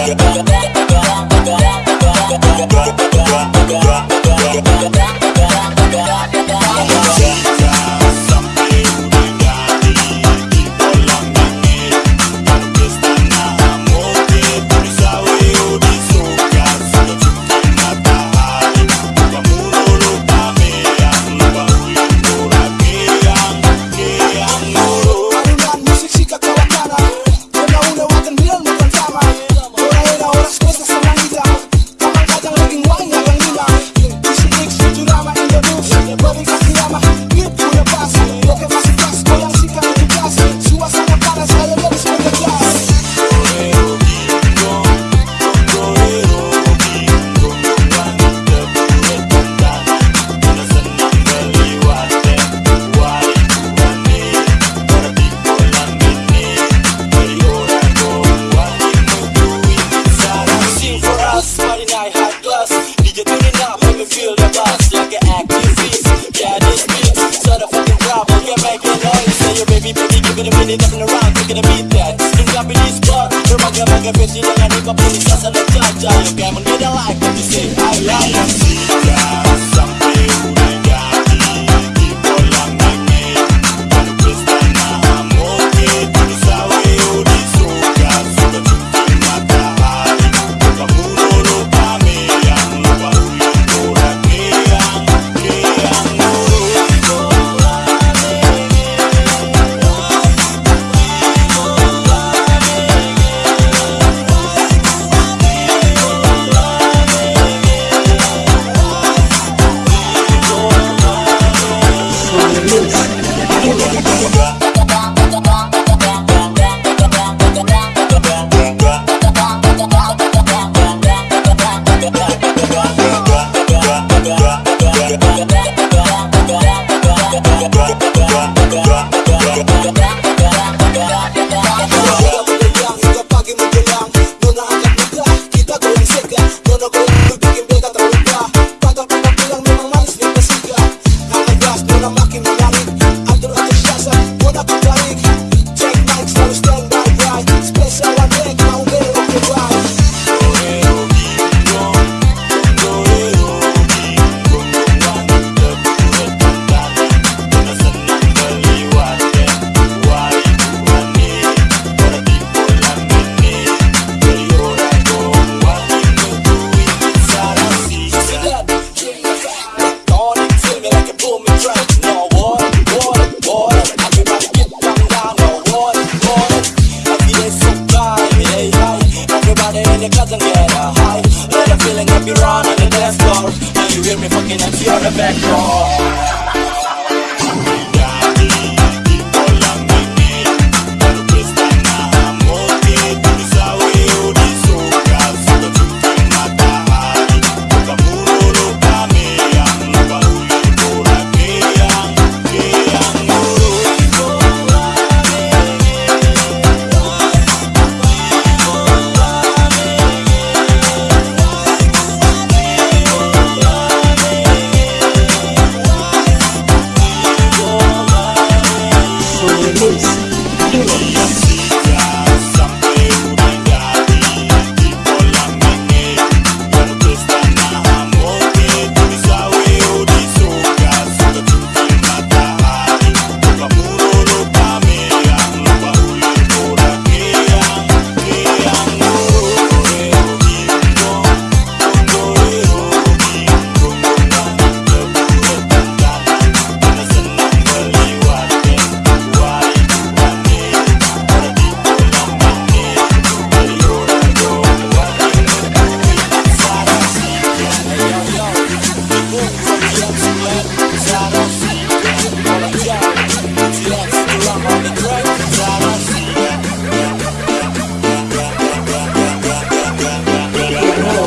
Yeah, yeah, yeah, yeah, yeah. motherfucking activities. Yeah, this beats sort of fucking drop. You can noise. Say your baby, baby, give it a minute, nothing around. Take it a beat that. You got me this bar. You're my girl, my girl, bitch. You know I need my police. I a. You a like. You say I like. Yeah. Bye. looking at the artifact raw.